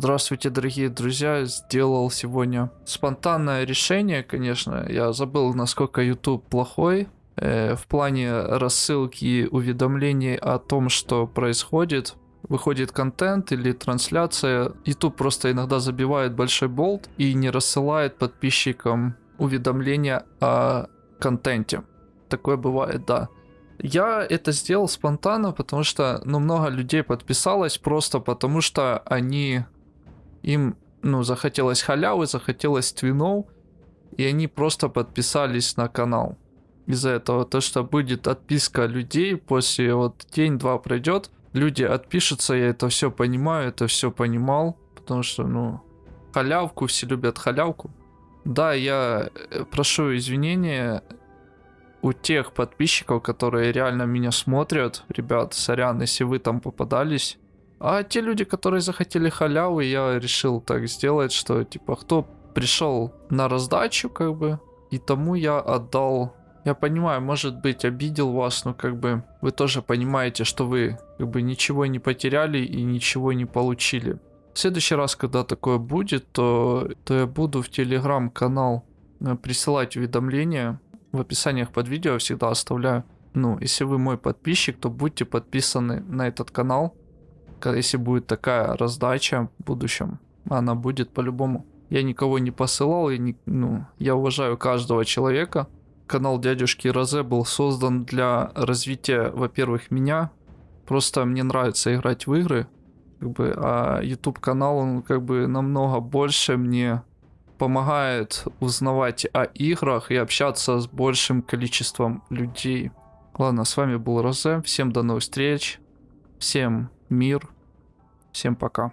Здравствуйте, дорогие друзья. Сделал сегодня спонтанное решение, конечно. Я забыл, насколько YouTube плохой э, в плане рассылки уведомлений о том, что происходит. Выходит контент или трансляция. YouTube просто иногда забивает большой болт и не рассылает подписчикам уведомления о контенте. Такое бывает, да. Я это сделал спонтанно, потому что, ну, много людей подписалось просто потому, что они им, ну, захотелось халявы, захотелось твинов, и они просто подписались на канал. Из-за этого то, что будет отписка людей после вот день-два пройдет, люди отпишутся, я это все понимаю, это все понимал, потому что, ну, халявку, все любят халявку. Да, я э, прошу извинения у тех подписчиков, которые реально меня смотрят. Ребят, сорян, если вы там попадались. А те люди, которые захотели халявы, я решил так сделать, что типа кто пришел на раздачу, как бы, и тому я отдал. Я понимаю, может быть, обидел вас, но как бы вы тоже понимаете, что вы как бы ничего не потеряли и ничего не получили. В следующий раз, когда такое будет, то, то я буду в телеграм-канал э, присылать уведомления. В описаниях под видео я всегда оставляю. Ну, если вы мой подписчик, то будьте подписаны на этот канал если будет такая раздача в будущем, она будет по-любому. Я никого не посылал, я, не, ну, я уважаю каждого человека. Канал дядюшки Розе был создан для развития, во-первых, меня. Просто мне нравится играть в игры. Как бы, а YouTube канал, он как бы намного больше мне помогает узнавать о играх и общаться с большим количеством людей. Ладно, с вами был Розе. Всем до новых встреч. Всем мир. Всем пока.